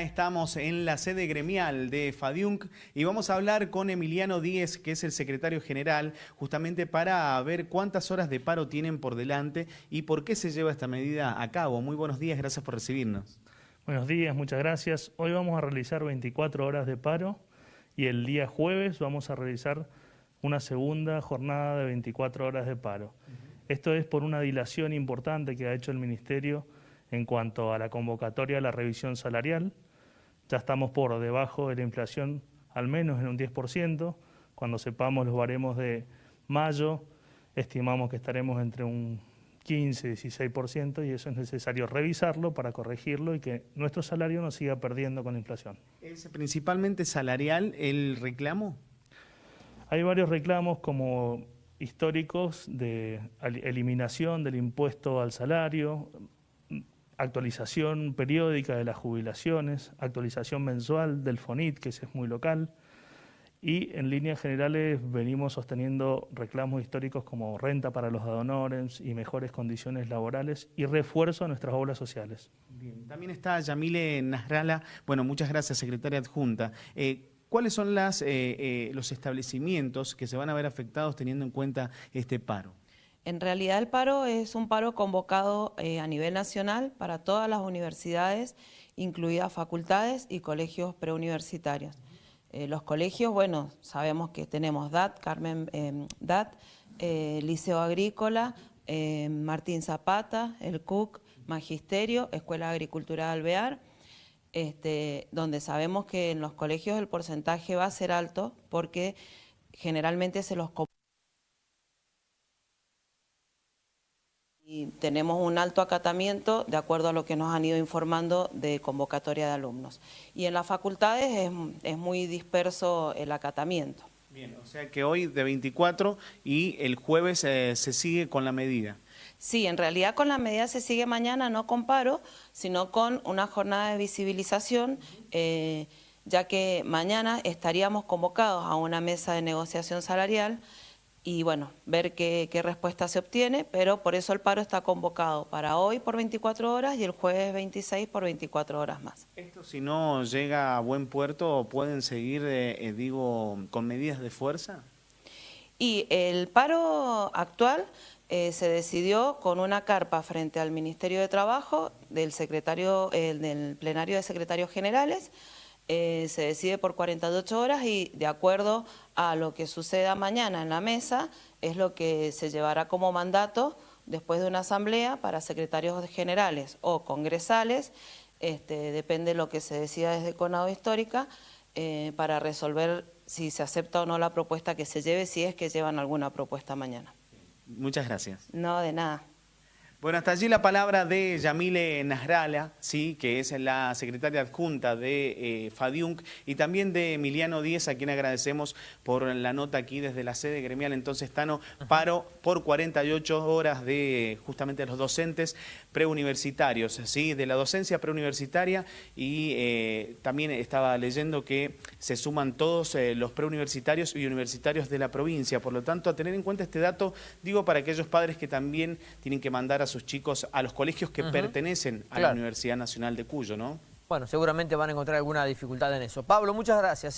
Estamos en la sede gremial de FADIUNC y vamos a hablar con Emiliano Díez, que es el secretario general, justamente para ver cuántas horas de paro tienen por delante y por qué se lleva esta medida a cabo. Muy buenos días, gracias por recibirnos. Buenos días, muchas gracias. Hoy vamos a realizar 24 horas de paro y el día jueves vamos a realizar una segunda jornada de 24 horas de paro. Esto es por una dilación importante que ha hecho el Ministerio en cuanto a la convocatoria de la revisión salarial. Ya estamos por debajo de la inflación, al menos en un 10%. Cuando sepamos los baremos de mayo, estimamos que estaremos entre un 15 16% y eso es necesario revisarlo para corregirlo y que nuestro salario no siga perdiendo con la inflación. ¿Es principalmente salarial el reclamo? Hay varios reclamos como históricos de eliminación del impuesto al salario, actualización periódica de las jubilaciones, actualización mensual del FONIT, que es muy local, y en líneas generales venimos sosteniendo reclamos históricos como renta para los adonores y mejores condiciones laborales y refuerzo a nuestras obras sociales. Bien. También está Yamile Nasrala, bueno, muchas gracias, secretaria adjunta. Eh, ¿Cuáles son las, eh, eh, los establecimientos que se van a ver afectados teniendo en cuenta este paro? En realidad el paro es un paro convocado eh, a nivel nacional para todas las universidades, incluidas facultades y colegios preuniversitarios. Eh, los colegios, bueno, sabemos que tenemos DAT, Carmen em, DAT, eh, Liceo Agrícola, em, Martín Zapata, el CUC, Magisterio, Escuela de Agricultura de Alvear, este, donde sabemos que en los colegios el porcentaje va a ser alto porque generalmente se los y tenemos un alto acatamiento de acuerdo a lo que nos han ido informando de convocatoria de alumnos. Y en las facultades es, muy disperso el acatamiento. Bien, o sea que hoy de 24 y el jueves eh, se sigue con la medida. Sí, en realidad con la medida se sigue mañana, no con paro, sino con una jornada de visibilización, eh, ya que mañana estaríamos convocados a una mesa de negociación salarial y bueno, ver qué, respuesta se obtiene, pero por eso el paro está convocado para hoy por 24 horas y el jueves 26 por 24 horas más. ¿Esto si no llega a buen puerto pueden seguir, eh, eh, digo, con medidas de fuerza? Y el paro actual eh, se decidió con una carpa frente al Ministerio de Trabajo del, secretario, del plenario de secretarios generales, eh, se decide por 48 horas y de acuerdo a lo que suceda mañana en la mesa es lo que se llevará como mandato después de una asamblea para secretarios generales o congresales, este, depende de lo que se decida desde Conado Histórica, eh, para resolver si se acepta o no la propuesta que se lleve, si es que llevan alguna propuesta mañana. Muchas gracias. No, de nada. Bueno, hasta allí la palabra de Yamile Nasrala, ¿sí? que es la secretaria adjunta de eh, FADIUNC, y también de Emiliano Díez, a quien agradecemos por la nota aquí desde la sede gremial. Entonces, Tano, paro por 48 horas de justamente los docentes preuniversitarios, ¿sí? de la docencia preuniversitaria, y eh, también estaba leyendo que se suman todos eh, los preuniversitarios y universitarios de la provincia. Por lo tanto, a tener en cuenta este dato, digo para aquellos padres que también tienen que mandar a sus chicos a los colegios que pertenecen a la Universidad Nacional de Cuyo, ¿no? Bueno, seguramente van a encontrar alguna dificultad en eso. Pablo, muchas gracias. ¿eh?